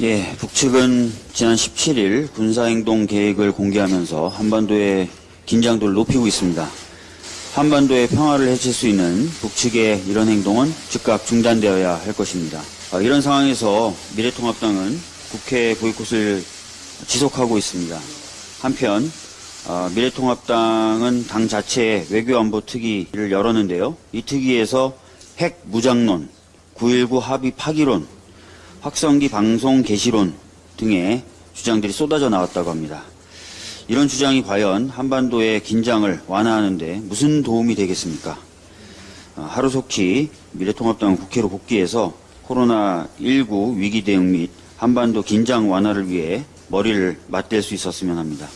예, 북측은 지난 17일 군사행동 계획을 공개하면서 한반도의 긴장도를 높이고 있습니다. 한반도의 평화를 해칠 수 있는 북측의 이런 행동은 즉각 중단되어야 할 것입니다. 아, 이런 상황에서 미래통합당은 국회 보이콧을 지속하고 있습니다. 한편 아, 미래통합당은 당 자체의 외교안보 특위를 열었는데요. 이 특위에서 핵 무장론, 9.19 합의 파기론, 확성기 방송 개시론 등의 주장들이 쏟아져 나왔다고 합니다. 이런 주장이 과연 한반도의 긴장을 완화하는데 무슨 도움이 되겠습니까? 어, 하루속히 미래통합당 국회로 복귀해서 코로나19 위기 대응 및 한반도 긴장 완화를 위해 머리를 맞댈 수 있었으면 합니다.